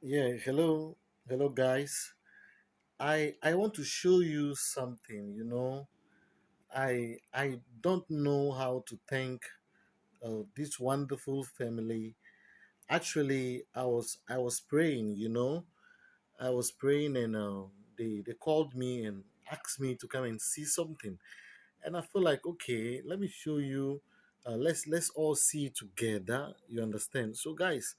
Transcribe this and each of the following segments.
Yeah, hello, hello guys. I I want to show you something, you know. I I don't know how to thank uh, this wonderful family. Actually, I was I was praying, you know. I was praying and uh, they they called me and asked me to come and see something. And I feel like, okay, let me show you uh, let's let's all see together. You understand? So guys,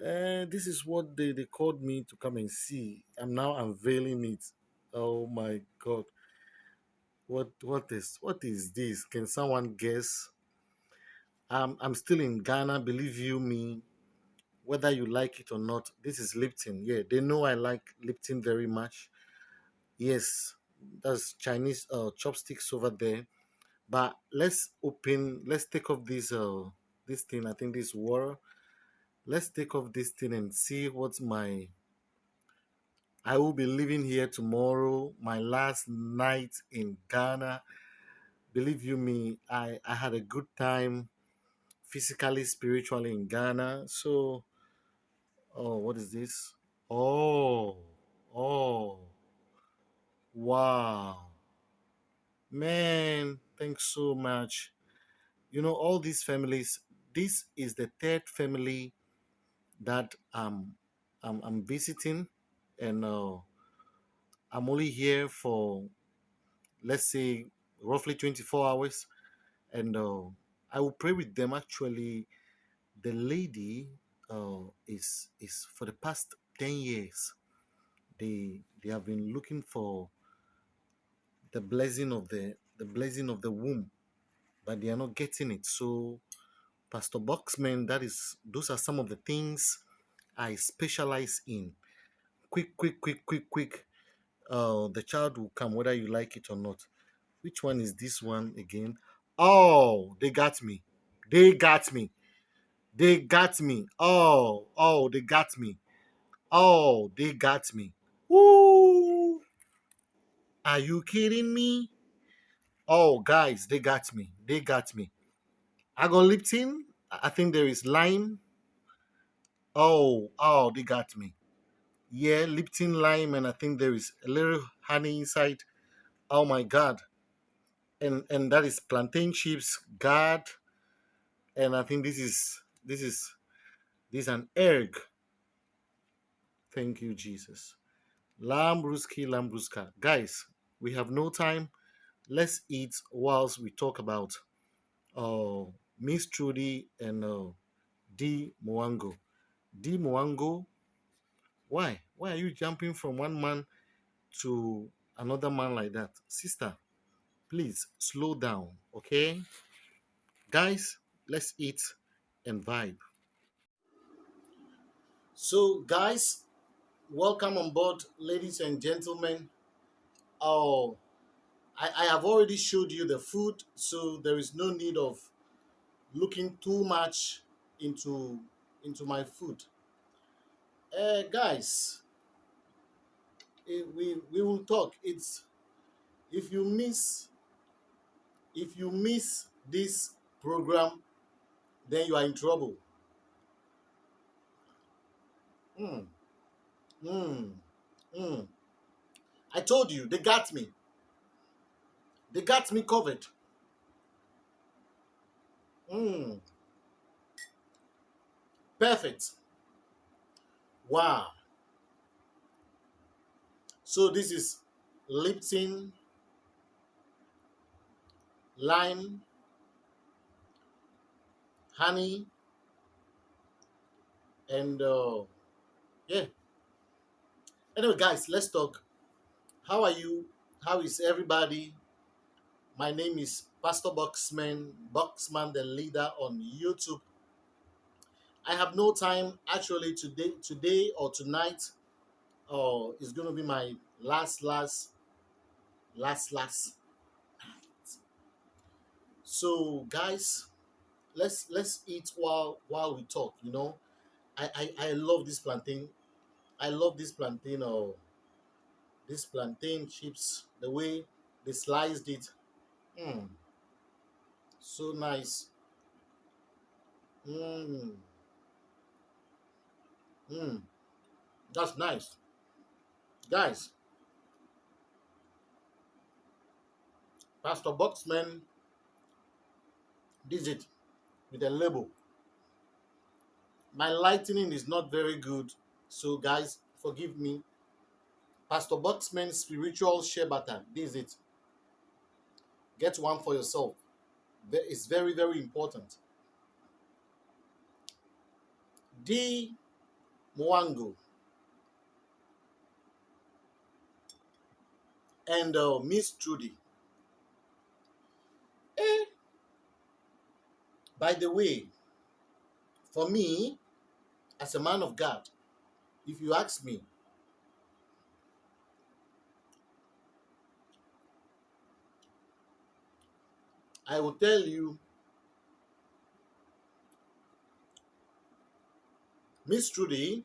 Uh, this is what they, they called me to come and see. I'm now unveiling it. Oh my god. What what is what is this? Can someone guess? I'm I'm still in Ghana, believe you me, whether you like it or not. This is Lipton. Yeah, they know I like Lipton very much. Yes, that's Chinese uh chopsticks over there. But let's open let's take off this uh this thing. I think this water. Let's take off this thing and see what's my I will be leaving here tomorrow, my last night in Ghana. Believe you me, I, I had a good time physically, spiritually in Ghana. So, oh, what is this? Oh, oh, wow. Man, thanks so much. You know, all these families, this is the third family that um, I'm, I'm visiting, and uh, I'm only here for, let's say, roughly 24 hours and uh, I will pray with them. Actually, the lady uh, is is for the past ten years. They they have been looking for the blessing of the the blessing of the womb, but they are not getting it. So, Pastor Boxman, that is those are some of the things I specialize in. Quick, quick, quick, quick, quick. Uh, the child will come whether you like it or not. Which one is this one again? Oh, they got me. They got me. They got me. Oh, oh, they got me. Oh, they got me. Woo! Are you kidding me? Oh, guys, they got me. They got me. I got Lipton. I think there is lime. Oh, oh, they got me. Yeah, Lipton lime, and I think there is a little honey inside. Oh my god. And and that is plantain chips, God. And I think this is this is this is an egg. Thank you, Jesus. Lambruski, Lambruska. Guys, we have no time. Let's eat whilst we talk about uh, Miss Trudy and uh, D Mwango. D Mwango, why? Why are you jumping from one man to another man like that? Sister, please slow down, okay? Guys, let's eat and vibe. So, guys, welcome on board, ladies and gentlemen. Oh, I, I have already showed you the food, so there is no need of looking too much into into my food. Uh, guys, eh, we we will talk. It's if you miss if you miss this program, then you are in trouble. Mm, mm, mm. I told you they got me. They got me covered. Mm, perfect. Wow. So this is Lipton, lime, honey, and uh, yeah. Anyway, guys, let's talk. How are you? How is everybody? My name is Pastor Boxman, Boxman the leader on YouTube. I have no time actually today, today or tonight. Oh, it's gonna be my last, last, last, last. So, guys, let's let's eat while while we talk. You know, I I, I love this plantain. I love this plantain or this plantain chips. The way they sliced it, mm, so nice. Mm, mm. That's nice. Guys, Pastor Boxman did it with a label. My lightning is not very good, so guys, forgive me. Pastor Boxman's spiritual share button. This is it. Get one for yourself. It's very, very important. D. Mwango and uh, Miss Trudy. Eh. By the way, for me, as a man of God, if you ask me, I will tell you Miss Trudy,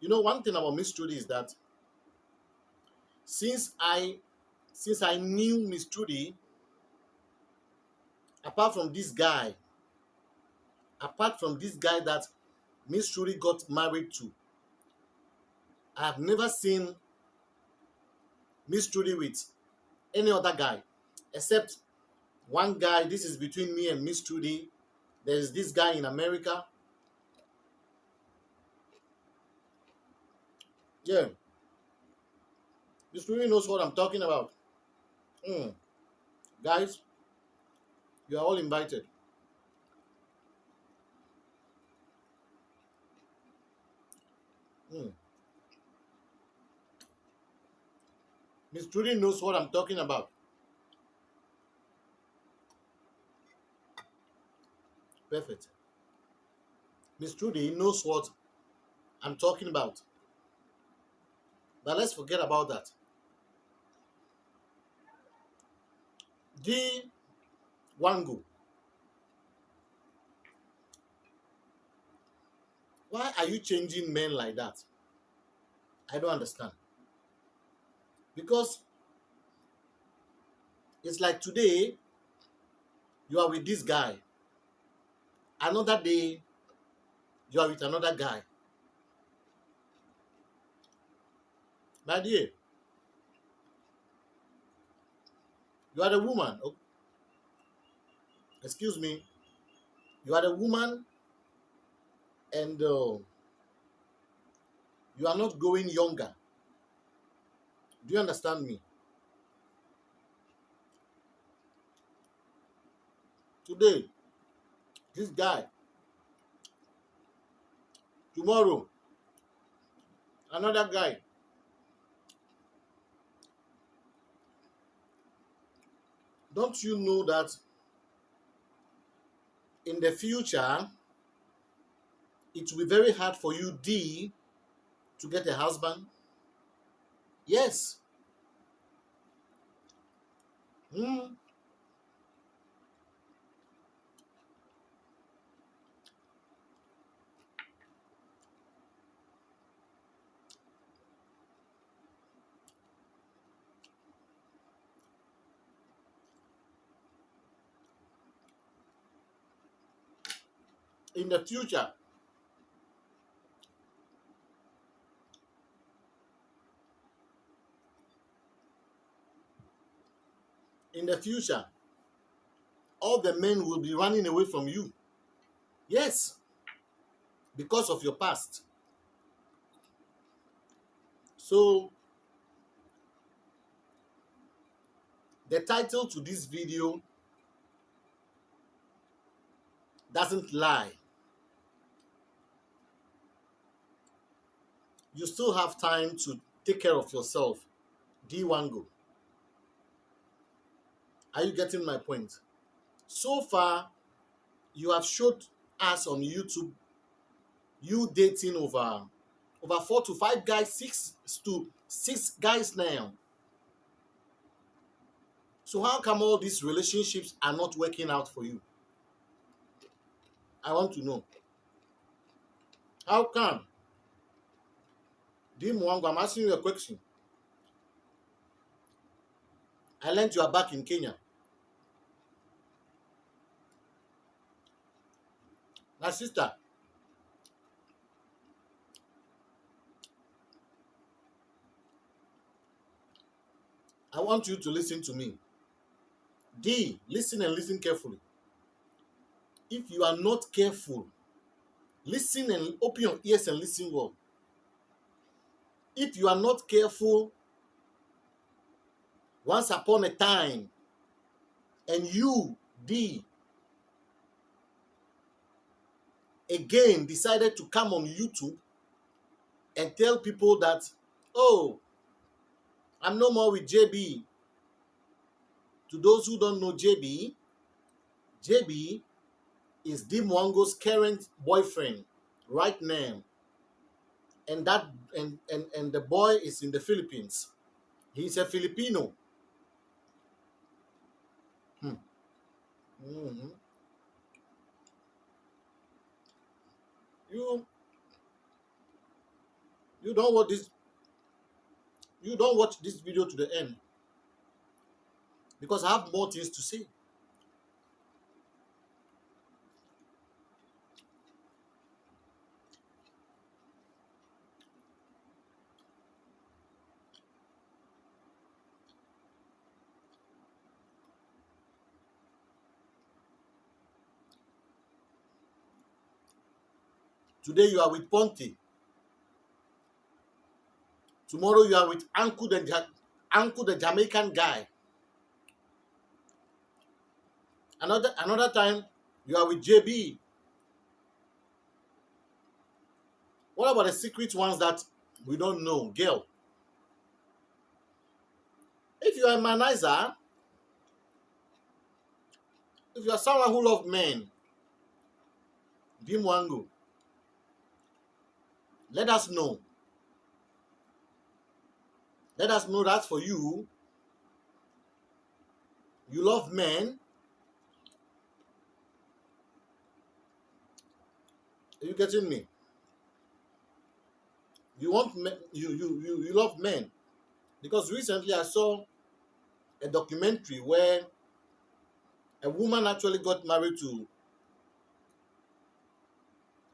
you know one thing about Miss Trudy is that since I since I knew Miss Trudy, apart from this guy, apart from this guy that Miss Trudy got married to, I have never seen Miss Trudy with any other guy except one guy. This is between me and Miss Trudy. There's this guy in America. Yeah. Miss Trudy knows what I'm talking about. Mm. Guys, you are all invited. Mm. Miss Trudy knows what I'm talking about. Perfect. Miss Trudy knows what I'm talking about. But let's forget about that. D. Wangu. Why are you changing men like that? I don't understand. Because it's like today, you are with this guy. Another day, you are with another guy. My dear, you are a woman. Oh, excuse me. You are a woman and uh, you are not growing younger. Do you understand me? Today, this guy, tomorrow, another guy. Don't you know that in the future, it will be very hard for you, D, to get a husband? Yes. Hmm. In the future. In the future all the men will be running away from you. Yes because of your past. So the title to this video doesn't lie you still have time to take care of yourself. D Wango. Are you getting my point? So far, you have showed us on YouTube you dating over over four to five guys, six to six guys now. So how come all these relationships are not working out for you? I want to know. How come? Dean Mwangu, I'm asking you a question. I learned you are back in Kenya. My sister, I want you to listen to me. D, listen and listen carefully. If you are not careful, listen and open your ears and listen well. If you are not careful, once upon a time, and you, D, again decided to come on YouTube and tell people that, oh, I'm no more with JB. To those who don't know JB, JB is Dim Wango's current boyfriend right now. And that and, and and the boy is in the Philippines. He's a Filipino. Hmm. Mhm. You you don't watch this you don't watch this video to the end because I have more things to say. Today you are with Ponte. Tomorrow you are with Uncle the Uncle the Jamaican guy. Another another time you are with JB. What about the secret ones that we don't know? Girl. If you are a manizer, if you are someone who loves men, Dimwango, let us know. Let us know that for you, you love men. Are you getting me? You want men, you, you you you love men because recently I saw a documentary where a woman actually got married to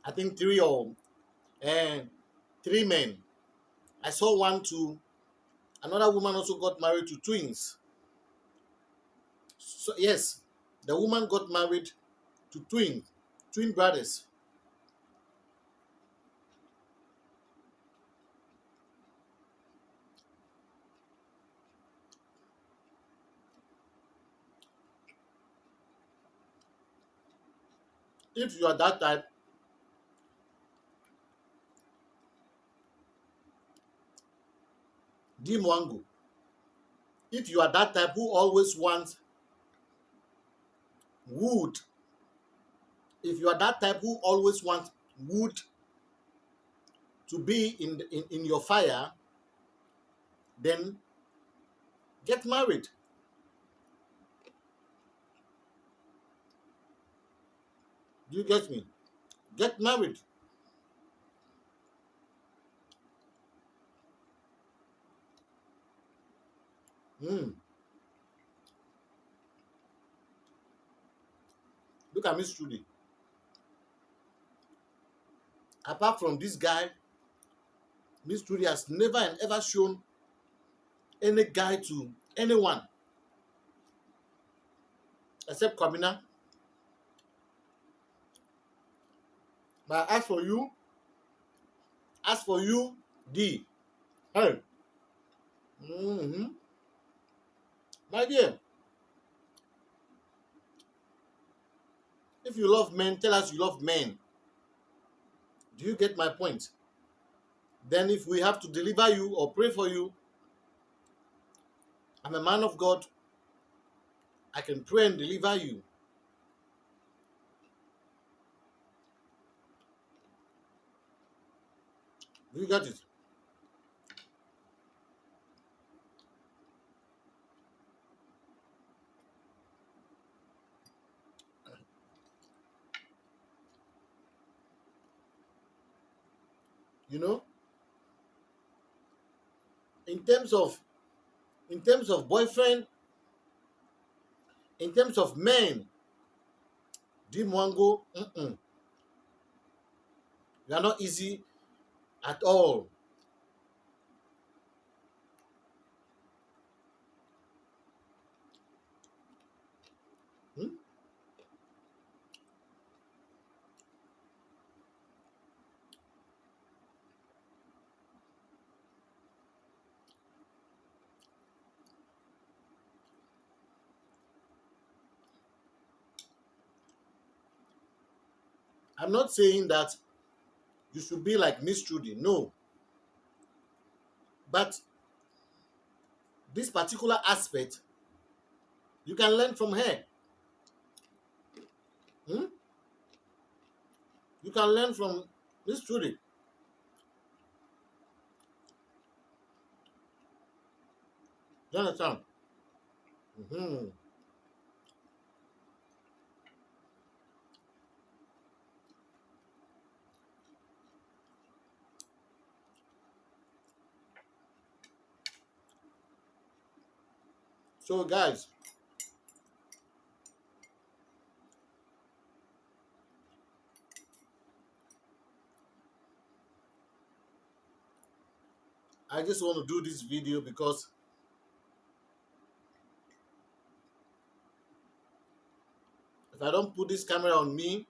I think three or and three men. I saw one to another woman also got married to twins. So yes, the woman got married to twin twin brothers. If you are that type, Dimwango. If you are that type who always wants wood, if you are that type who always wants wood to be in, in, in your fire, then get married. Do you get me? Get married. Hmm. Look at Miss Trudy. Apart from this guy, Miss Trudy has never and ever shown any guy to anyone except Kwabena. But as for you, as for you, D, hey, hmm my dear, if you love men, tell us you love men. Do you get my point? Then, if we have to deliver you or pray for you, I'm a man of God. I can pray and deliver you. Do you get it? You know, in terms of in terms of boyfriend, in terms of men, Dimwango, mm-mm. you are not easy at all. I'm not saying that you should be like Miss Trudy. No. But this particular aspect, you can learn from her. Hmm? You can learn from Miss Trudy. Understand? Mm-hmm. So, guys, I just want to do this video because if I don't put this camera on me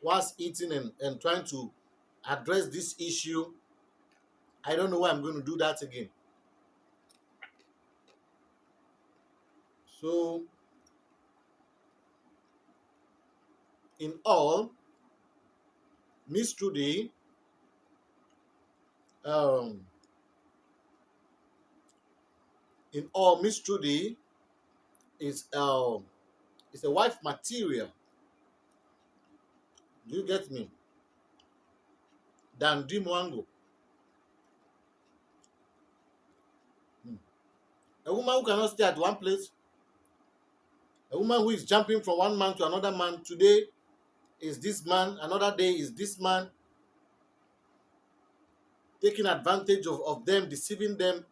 whilst eating and, and trying to address this issue, I don't know why I'm going to do that again. So, in all, Miss Trudy um, in all, Miss Trudy is uh, is a wife material. Do you get me? Than Dimwango. Hmm. A woman who cannot stay at one place. A woman who is jumping from one man to another man. Today is this man, another day is this man. Taking advantage of, of them, deceiving them,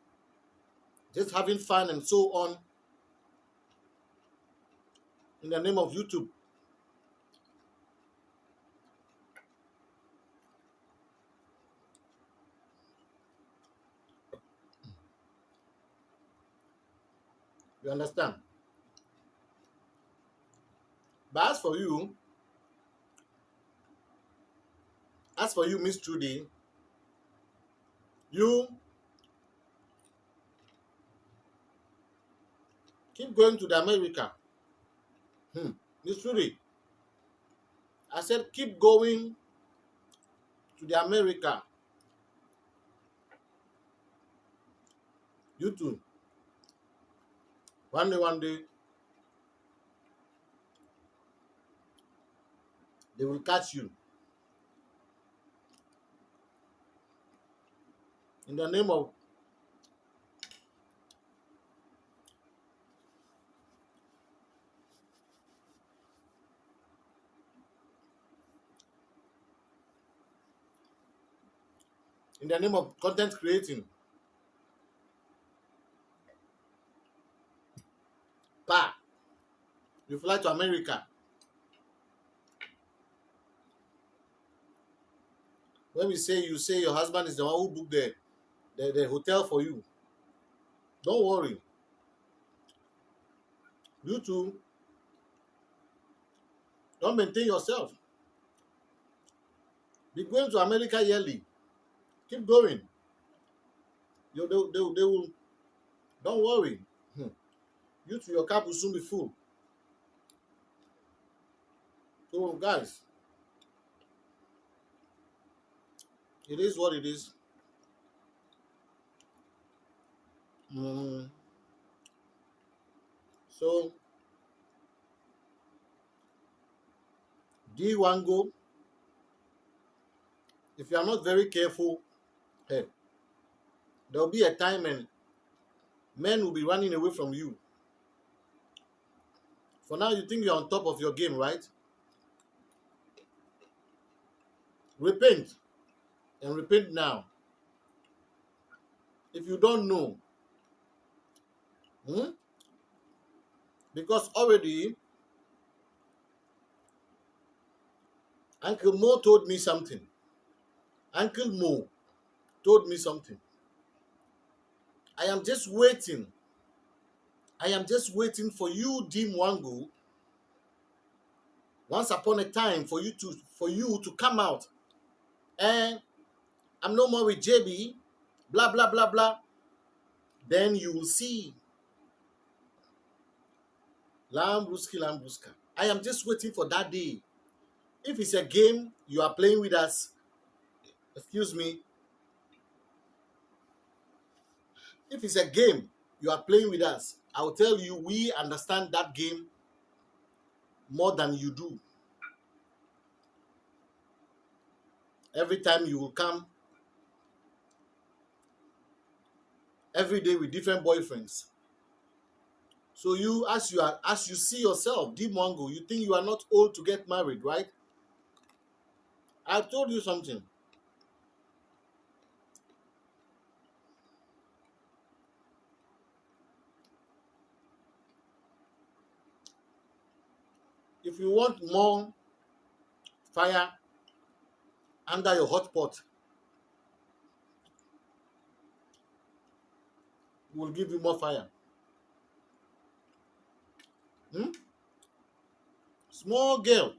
just having fun and so on. In the name of YouTube. You understand? But as for you, as for you, Miss Trudy, you keep going to the America. Hmm. Miss Trudy, I said keep going to the America. You too. One day, one day, they will catch you. In the name of in the name of content creating. Pa, you fly to America. When we say you say your husband is the one who booked the, the, the hotel for you, don't worry. You too. Don't maintain yourself. Be going to America yearly. Keep going. You they, they, they will. Don't worry. Hmm. You to your cup will soon be full. So guys, it is what it is. Mm. So D Wango, if you are not very careful, hey, there will be a time when men will be running away from you. For now, you think you're on top of your game, right? Repent and repent now. If you don't know, hmm? because already Uncle Mo told me something. Uncle Mo told me something. I am just waiting. I am just waiting for you, Dim Wangu, once upon a time for you to for you to come out. And I'm no more with JB, blah blah blah blah. Then you will see. Lambruski Lambruska. I am just waiting for that day if it's a game you are playing with us, excuse me, if it's a game you are playing with us, I will tell you we understand that game more than you do. Every time you will come, every day with different boyfriends. So you, as you are, as you see yourself, Dimongo, you think you are not old to get married, right? I told you something. If you want more fire under your hot pot, will give you more fire. Hmm? Small girl.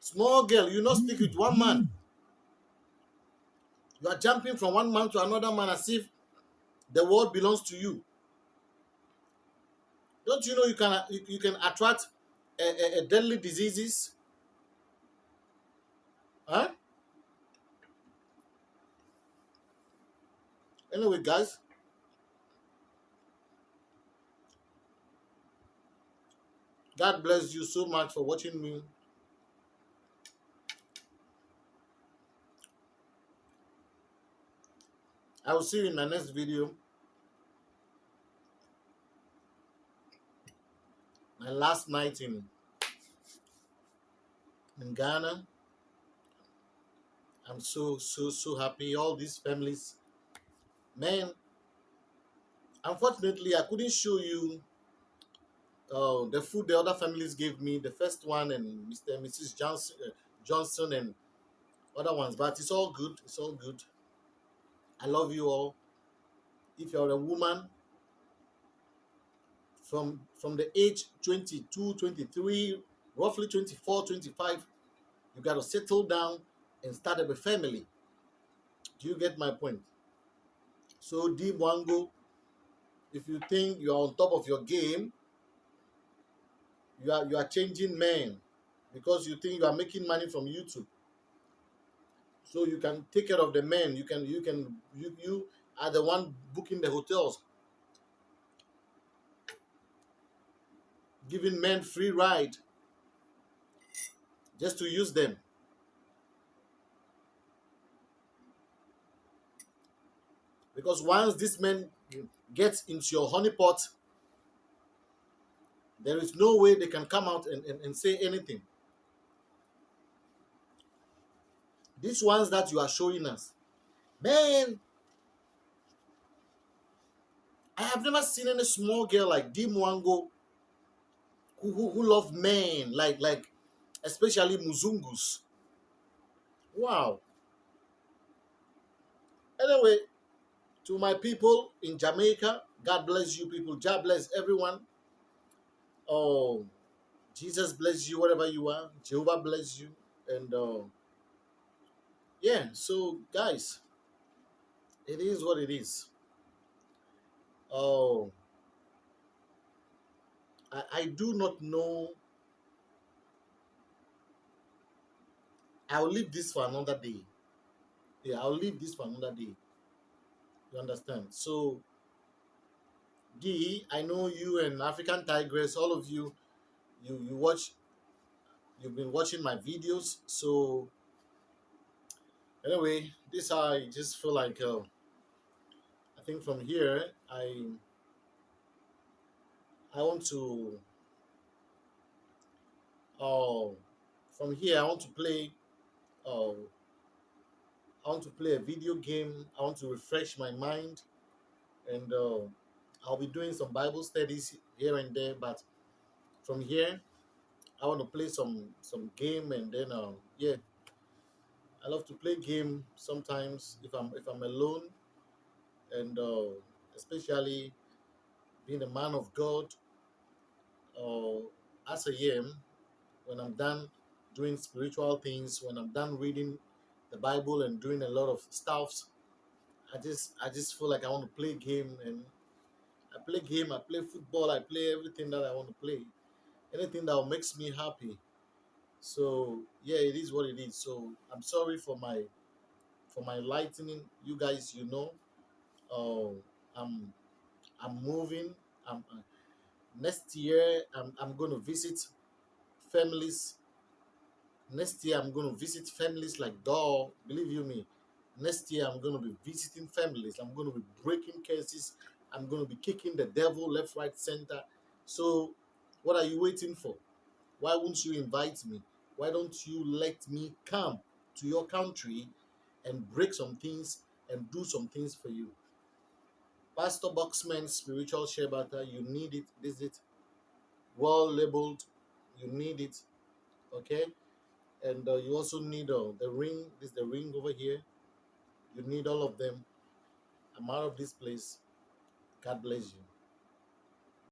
Small girl, you not speak with one man. You are jumping from one man to another man as if the world belongs to you. Don't you know you can you, you can attract a, a, a deadly diseases? Huh? Anyway, guys, God bless you so much for watching me. I will see you in my next video. My last night in in Ghana. I'm so so so happy. All these families, man. Unfortunately, I couldn't show you uh, the food the other families gave me. The first one and Mr. and Mrs. Johnson, uh, Johnson and other ones, but it's all good. It's all good. I love you all. If you're a woman from from the age 22, 23, roughly 24, 25, you got to settle down and start up a family. Do you get my point? So, D Wango, if you think you are on top of your game, you are you are changing men because you think you are making money from YouTube. So you can take care of the men. You can you can you you are the one booking the hotels, giving men free ride just to use them. Because once this man gets into your honeypot, there is no way they can come out and, and, and say anything. These ones that you are showing us, man, I have never seen any small girl like Dim Wango who, who, who love men, like, like especially Muzungus. Wow. Anyway, to my people in Jamaica, God bless you people. God bless everyone. Oh, Jesus bless you wherever you are. Jehovah bless you. And uh, yeah, so guys, it is what it is. Oh, I, I do not know. I'll leave this for another day. Yeah, I'll leave this for another day. You understand? So, D, I know you and African Tigress, all of you, you you watch, you've been watching my videos. So, anyway, this I just feel like uh, I think from here I I want to oh from here I want to play uh, I want to play a video game. I want to refresh my mind, and uh, I'll be doing some Bible studies here and there. But from here, I want to play some some game, and then uh, yeah, I love to play game sometimes if I'm if I'm alone, and uh, especially being a man of God, or as I am, when I'm done doing spiritual things, when I'm done reading the Bible and doing a lot of stuffs, I just I just feel like I want to play game and I play game, I play football, I play everything that I want to play. Anything that makes me happy. So yeah, it is what it is. So I'm sorry for my for my lightning. You guys, you know, uh, I'm I'm moving. I'm uh, next year. I'm I'm going to visit families. Next year, I'm going to visit families like Dog. Believe you me. Next year, I'm going to be visiting families. I'm going to be breaking cases. I'm going to be kicking the devil left, right, center. So, what are you waiting for? Why won't you invite me? Why don't you let me come to your country and break some things and do some things for you? Pastor Boxman Spiritual Shebata, you need it. This is well labeled. You need it. Okay? And uh, you also need uh, the ring. This is the ring over here. You need all of them. I'm out of this place. God bless you.